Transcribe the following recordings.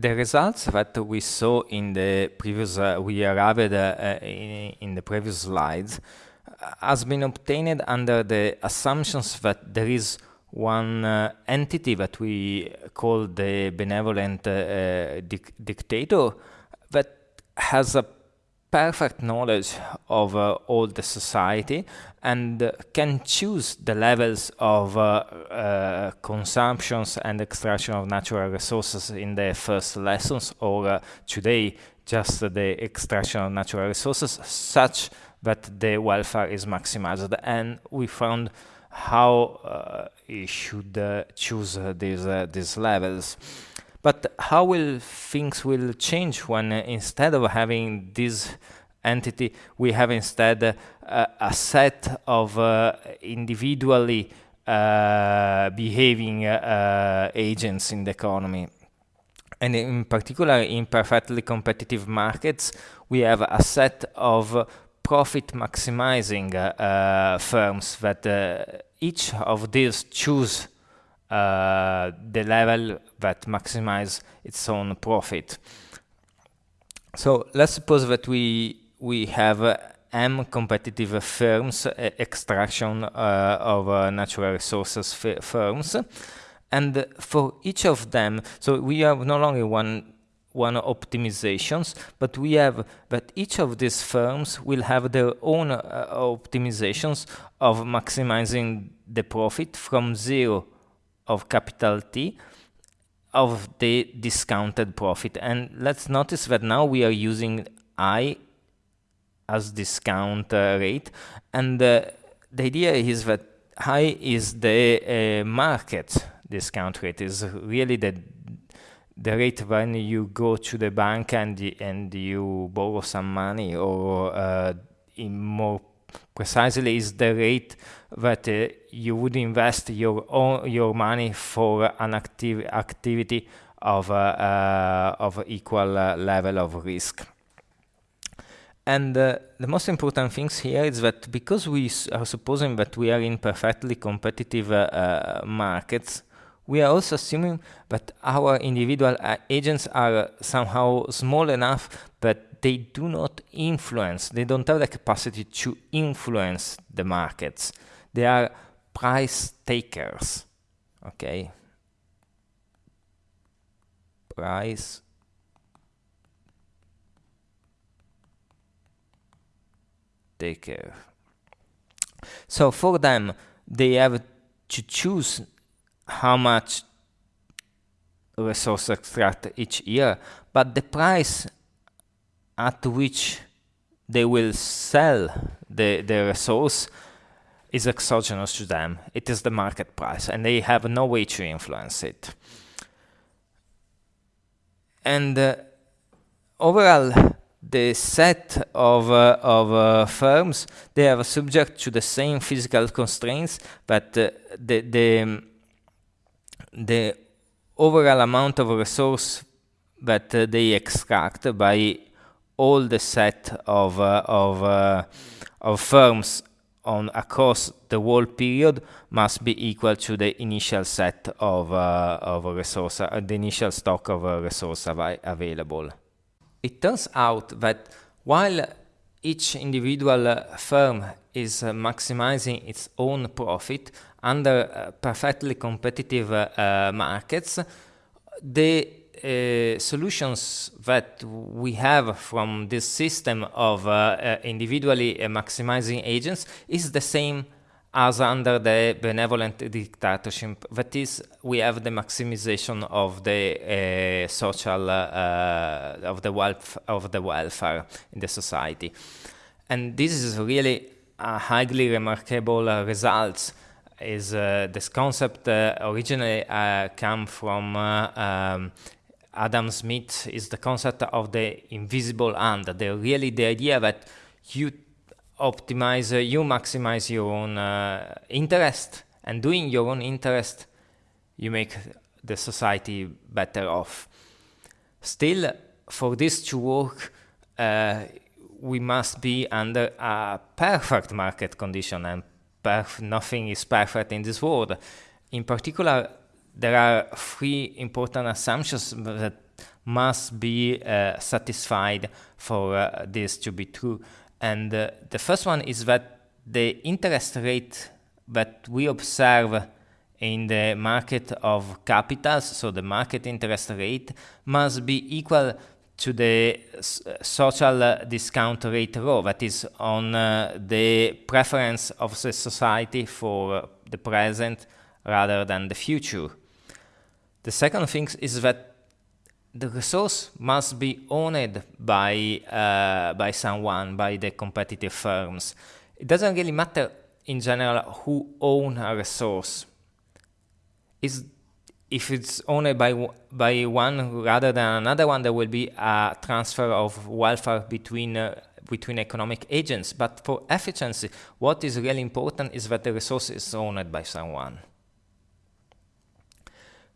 the results that we saw in the previous, uh, we arrived uh, in, in, the previous slides, uh, has been obtained under the assumptions that there is one uh, entity that we call the benevolent uh, dic dictator that has a perfect knowledge of uh, all the society and uh, can choose the levels of uh, uh consumptions and extraction of natural resources in the first lessons or uh, today just the extraction of natural resources such that the welfare is maximized. And we found how uh, you should choose these these levels but how will things will change when uh, instead of having this entity, we have instead uh, a set of uh, individually uh, behaving agents in the economy. And in particular, in perfectly competitive markets, we have a set of profit maximizing firms that each of these choose uh, the level that maximize its own profit. So let's suppose that we we have uh, M competitive firms, uh, extraction of uh, natural resources firms, and for each of them, so we have not only one one optimizations, but we have that each of these firms will have their own uh, optimizations of maximizing the profit from zero of capital T of the discounted profit. And let's notice that now we are using I as discount uh, rate. And uh, the idea is that I is the uh, market discount rate, is really the the rate when you go to the bank and and you borrow some money or uh, in more precisely is the rate that uh, you would invest your own your money for an active activity of uh, uh, of equal uh, level of risk. And uh, the most important things here is that because we are supposing that we are in perfectly competitive markets, we are also assuming that our individual agents are somehow small enough that they do not influence, they don't have the capacity to influence the markets. They are price takers, okay? Price taker. So for them, they have to choose how much resource extract each year, but the price at which they will sell the, the resource is exogenous to them. It is the market price, and they have no way to influence it. And uh, overall, the set of, uh, of uh, firms, they are subject to the same physical constraints, but uh, the, the, the overall amount of resource that uh, they extract by all the set of uh, of uh, of firms on across the whole period must be equal to the initial set of uh, of resource, uh, the initial stock of uh, resource av available. It turns out that while each individual firm is maximizing its own profit under perfectly competitive markets, the uh, solutions that we have from this system of uh, uh, individually uh, maximizing agents is the same as under the benevolent dictatorship. That is, we have the maximization of the uh, social of the wealth of the welfare in the society, and this is really a highly remarkable result is uh, this concept uh, originally uh, come from um, Adam Smith is the concept of the invisible hand, the really the idea that you optimize, uh, you maximize your own uh, interest, and doing your own interest, you make the society better off. Still, for this to work, uh, we must be under a perfect market condition, and nothing is perfect in this world. In particular, there are three important assumptions that must be uh, satisfied for uh, this to be true. And uh, the first one is that the interest rate that we observe in the market of capitals, so the market interest rate, must be equal to the social discount rate rho, that is on uh, the preference of the society for the present rather than the future. The second thing is that the resource must be owned by uh, by someone, by the competitive firms. It doesn't really matter in general who own a resource. Is if it's owned by by one rather than another one, there will be a transfer of welfare between uh, between economic agents. But for efficiency, what is really important is that the resource is owned by someone.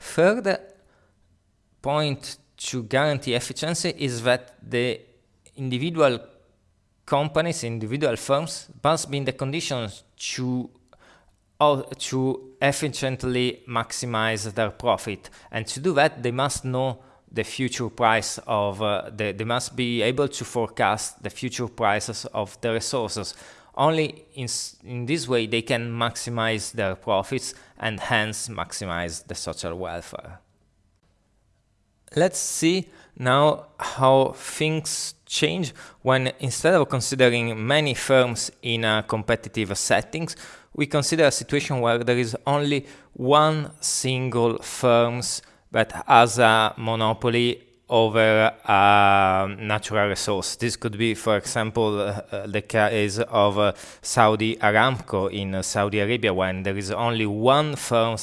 Third point to guarantee efficiency is that the individual companies, individual firms must be in the conditions to to efficiently maximize their profit. And to do that, they must know the future price of, uh, the, they must be able to forecast the future prices of the resources. Only in, in this way they can maximize their profits and hence maximize the social welfare. Let's see now how things change when instead of considering many firms in a competitive settings, we consider a situation where there is only one single firms that has a monopoly over a natural resource. This could be, for example, uh, the case of uh, Saudi Aramco in uh, Saudi Arabia, when there is only one firm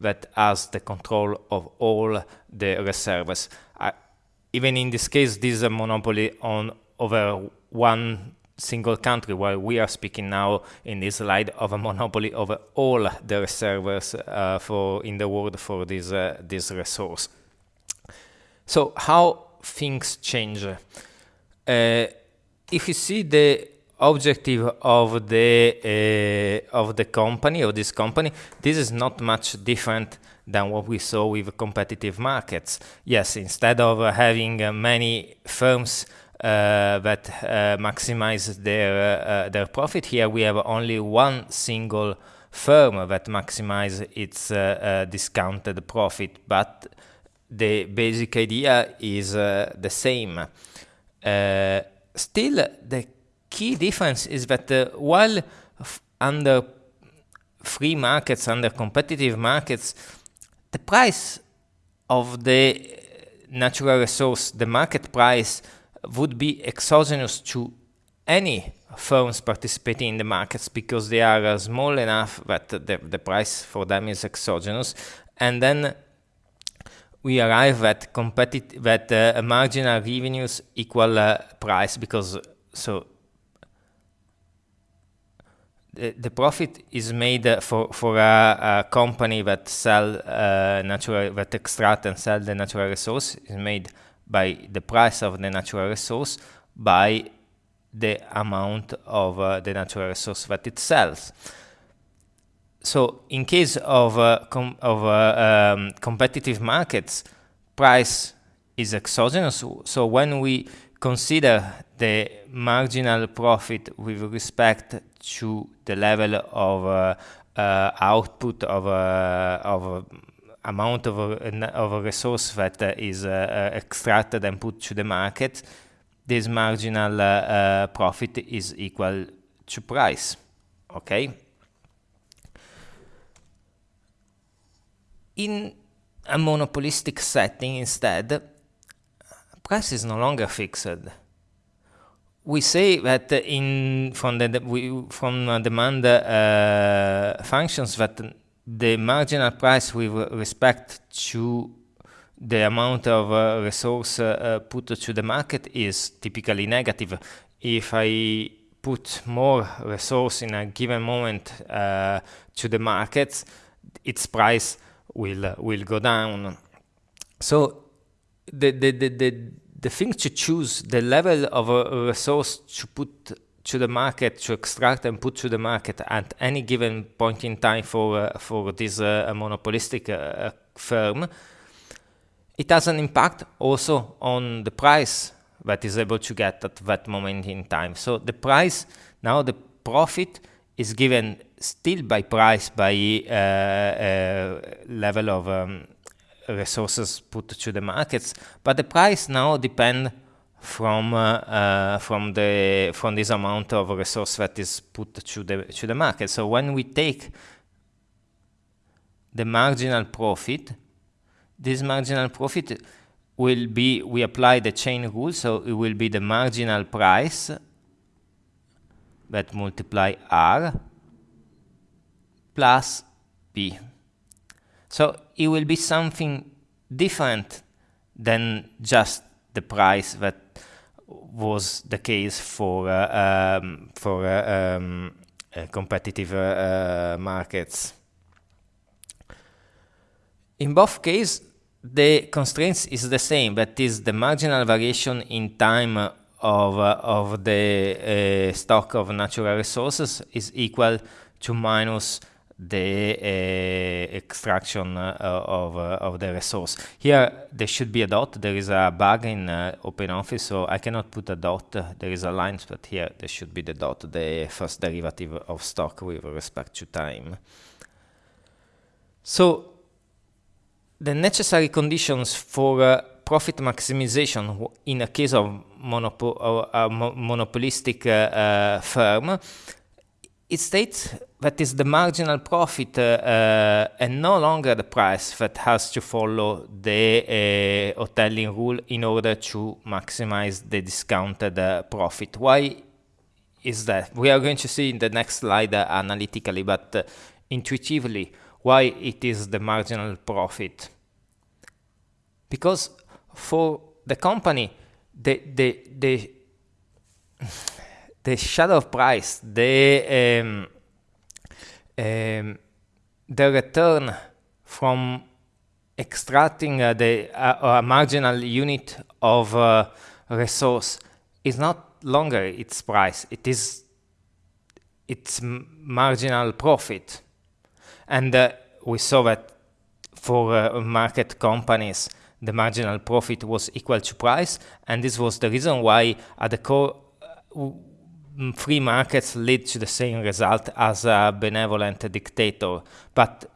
that has the control of all the reserves. Uh, even in this case, this is a monopoly on over one single country, while we are speaking now in this slide of a monopoly over all the reserves uh, for in the world for this uh, this resource. So how things change? Uh, if you see the objective of the uh, of the company of this company, this is not much different than what we saw with competitive markets. Yes, instead of uh, having uh, many firms uh, that uh, maximize their uh, their profit. Here we have only one single firm that maximize its discounted profit, but the basic idea is the same. still, the key difference is that while under free markets, under competitive markets, the price of the natural resource, the market price would be exogenous to any firms participating in the markets because they are uh, small enough that the, the price for them is exogenous and then we arrive at competitive that uh, marginal revenues equal uh, price because so the, the profit is made uh, for for a, a, company that sell uh, natural that extract and sell the natural resource is made by the price of the natural resource by the amount of uh, the natural resource that it sells. So in case of, uh, of uh, um, competitive markets, price is exogenous. So when we consider the marginal profit with respect to the level of uh, uh, output of, uh, of amount of a, of a resource that uh, is uh, uh, extracted and put to the market, this marginal profit is equal to price. Okay. In a monopolistic setting, instead, price is no longer fixed. We say that in from the we, from demand uh, functions that the marginal price with respect to the amount of uh, resource uh, put to the market is typically negative. If I put more resource in a given moment uh, to the market, its price will will go down. So the, the, the, the, the thing to choose, the level of a resource to put to the market to extract and put to the market at any given point in time for uh, for this uh, monopolistic uh, firm, it has an impact also on the price that is able to get at that moment in time. So the price, now the profit is given still by price, by uh, uh, level of um, resources put to the markets, but the price now depend from uh, uh, from the from this amount of resource that is put to the to the market. So when we take the marginal profit, this marginal profit will be we apply the chain rule, so it will be the marginal price that multiply R plus b. So it will be something different than just the price that was the case for uh, um, for uh, um, uh, competitive uh, uh, markets. In both cases, the constraints is the same, that is the marginal variation in time of, uh, of the stock of natural resources is equal to minus the uh, extraction uh, of, uh, of the resource. Here there should be a dot, there is a bug in OpenOffice, so I cannot put a dot, there is a line, but here there should be the dot, the first derivative of stock with respect to time. So the necessary conditions for profit maximization in a case of monopo a monopolistic uh, uh, firm it states that is the marginal profit uh, uh, and no longer the price that has to follow the uh, Hotelling rule in order to maximize the discounted profit. Why is that? We are going to see in the next slide analytically, but intuitively, why it is the marginal profit. Because for the company, the, the, the the shadow price, the um, um, the return from extracting uh, the uh, a marginal unit of uh, resource is not longer its price; it is its marginal profit, and uh, we saw that for uh, market companies the marginal profit was equal to price, and this was the reason why at the core uh, free markets lead to the same result as a benevolent dictator. But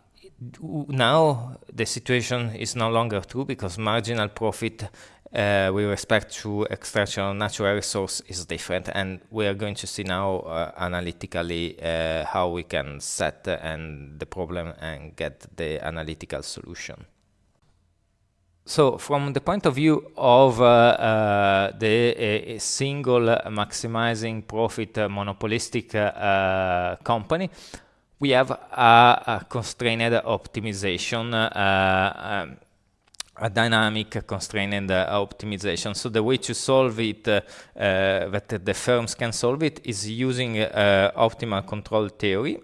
now the situation is no longer true because marginal profit uh, with respect to extraction of natural resource is different and we are going to see now uh, analytically uh, how we can set and the problem and get the analytical solution. So from the point of view of uh, uh, the single maximizing profit uh, monopolistic uh, company, we have a, a constrained optimization, uh, um, a dynamic constrained optimization. So the way to solve it, that the firms can solve it, is using optimal control theory.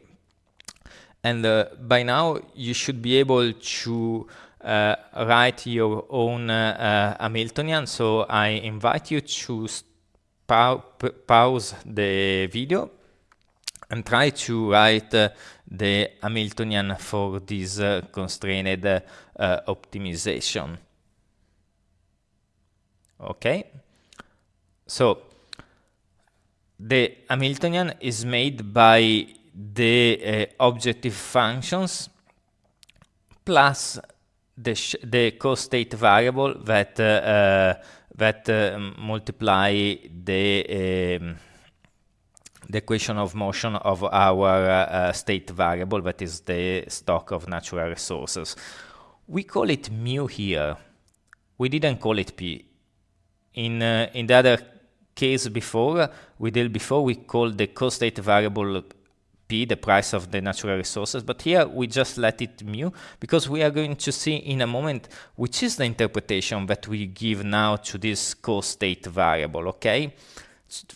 And by now you should be able to uh, write your own uh, Hamiltonian. So I invite you to pause the video and try to write uh, the Hamiltonian for this uh, constrained uh, optimization. Okay, so the Hamiltonian is made by the uh, objective functions plus the, the co-state variable that uh, that uh, multiply the um, the equation of motion of our uh, state variable, that is the stock of natural resources. We call it mu here. We didn't call it p. In in the other case before, we did before, we called the co-state variable The price of the natural resources, but here we just let it mu because we are going to see in a moment which is the interpretation that we give now to this co-state variable, okay?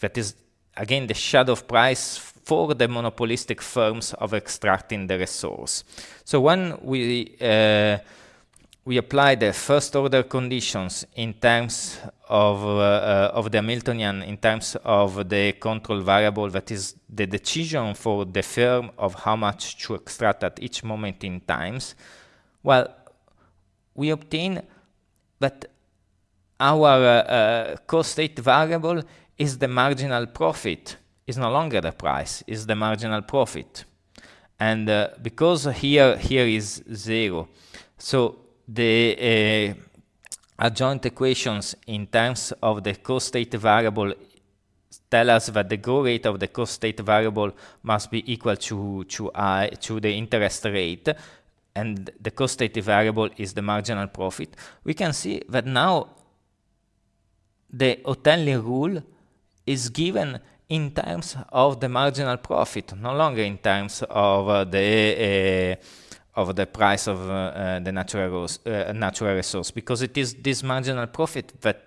That is, again, the shadow price for the monopolistic firms of extracting the resource. So when we uh, we apply the first order conditions in terms of, uh, uh, of the Hamiltonian, in terms of the control variable that is the decision for the firm of how much to extract at each moment in times, well, we obtain that our uh, co-state variable is the marginal profit, is no longer the price, is the marginal profit. And uh, because here here is zero, so the uh, adjoint equations in terms of the co-state variable tell us that the growth rate of the co-state variable must be equal to to i to the interest rate and the co-state variable is the marginal profit. We can see that now the Hotelling rule is given in terms of the marginal profit no longer in terms of uh, the uh, of the price of uh, uh, the natural, uh, natural resource because it is this marginal profit that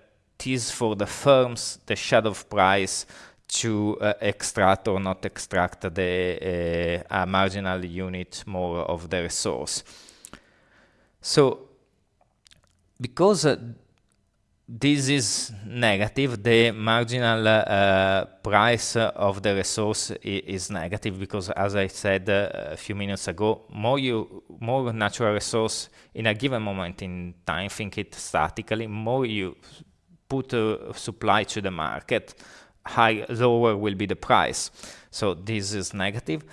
is for the firms the shadow price to uh, extract or not extract the uh, marginal unit more of the resource. So because uh, this is negative, the marginal uh, price of the resource is negative because as I said uh, a few minutes ago, more you more natural resource in a given moment in time, think it statically, more you put a supply to the market, high lower will be the price. So this is negative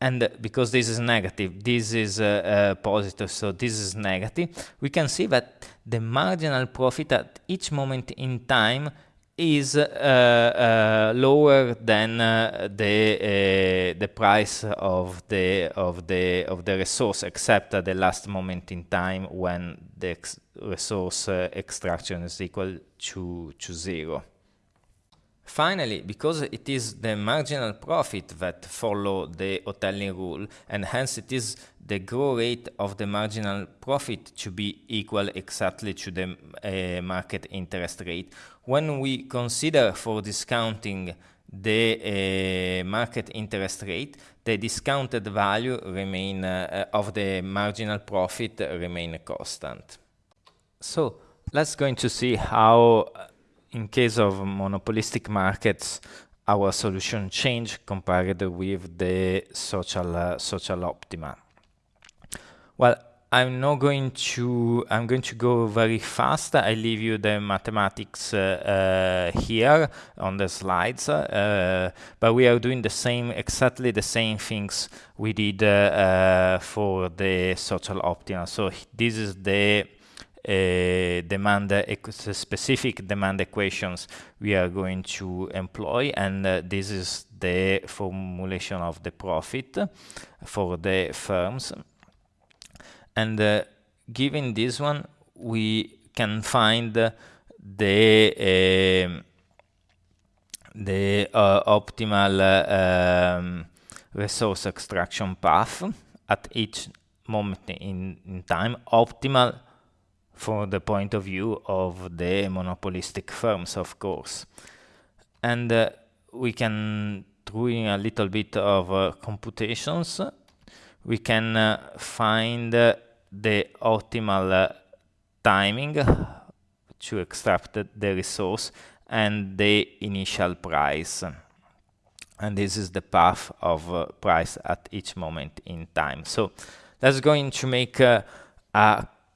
and because this is negative, this is uh, uh, positive, so this is negative, we can see that the marginal profit at each moment in time is uh, uh lower than uh, the uh, the price of the of the of the resource, except at the last moment in time when the resource extraction is equal to to zero. Finally, because it is the marginal profit that follow the Hotelling rule, and hence it is the growth rate of the marginal profit to be equal exactly to the uh, market interest rate. When we consider for discounting the uh, market interest rate, the discounted value remain uh, of the marginal profit remain constant. So let's going to see how in case of monopolistic markets, our solution change compared with the social uh, social optima. Well, I'm not going to I'm going to go very fast. I leave you the mathematics uh, uh, here on the slides, uh, but we are doing the same exactly the same things we did uh, for the social optima. So this is the demand specific demand equations we are going to employ and uh, this is the formulation of the profit for the firms. And uh, given this one we can find the uh, the uh, optimal um, resource extraction path at each moment in, in time. Optimal from the point of view of the monopolistic firms, of course. And uh, we can, doing a little bit of uh, computations, we can uh, find uh, the optimal uh, timing to extract the resource and the initial price. And this is the path of uh, price at each moment in time. So that's going to make a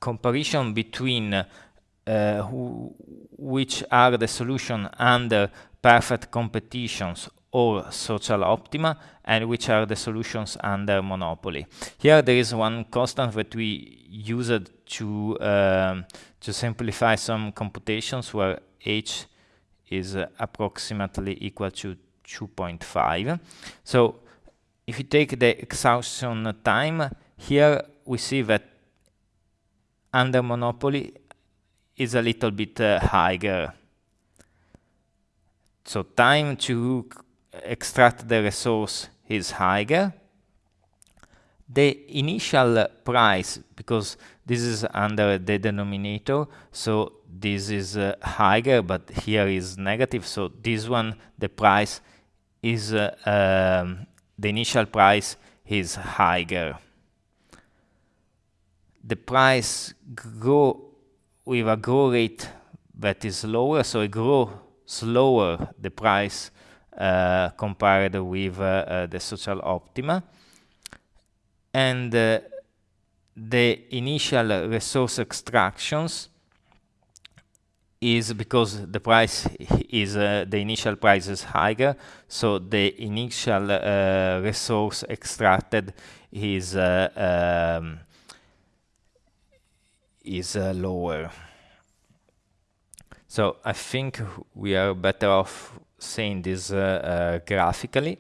comparison between uh, who, which are the solution under perfect competitions or social optima and which are the solutions under monopoly. Here there is one constant that we used to um, to simplify some computations where h is uh, approximately equal to 2.5. So if you take the exhaustion time, here we see that under monopoly is a little bit uh, higher. So time to extract the resource is higher. The initial price, because this is under the denominator, so this is uh, higher, but here is negative. So this one, the price is, uh, um, the initial price is higher the price grow with a growth rate that is lower, so it grow slower the price uh, compared with uh, uh, the social optima. And uh, the initial resource extractions is because the price is uh, the initial price is higher so the initial uh, resource extracted is uh, um, is uh, lower. So I think we are better off saying this uh, uh, graphically.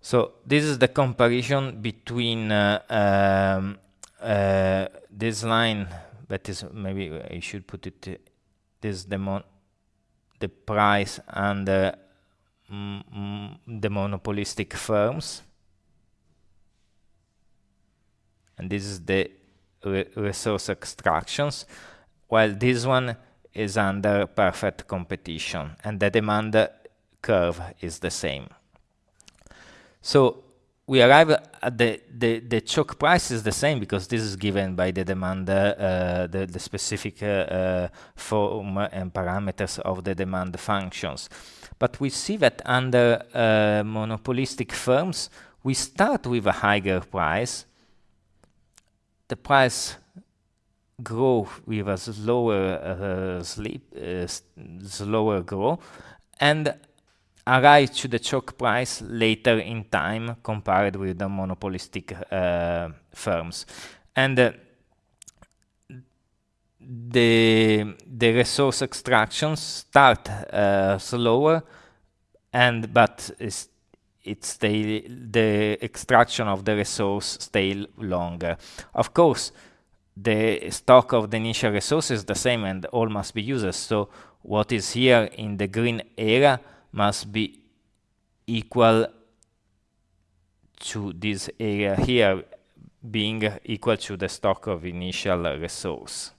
So this is the comparison between um, this line that is maybe I should put it this the the price and the, mm, the monopolistic firms. And this is the re resource extractions while this one is under perfect competition and the demand curve is the same so we arrive at the, the, the choke price is the same because this is given by the demand, uh, the, the specific uh, form and parameters of the demand functions. But we see that under uh, monopolistic firms, we start with a higher price. The price grow with a slower uh, sleep, uh, slower grow, and arrive to the choke price later in time compared with the monopolistic uh, firms. And uh, the, the resource extractions start uh, slower and but it's, it's the, the extraction of the resource stay longer. Of course, the stock of the initial resource is the same and all must be used. So what is here in the green area must be equal to this area here being equal to the stock of initial resource.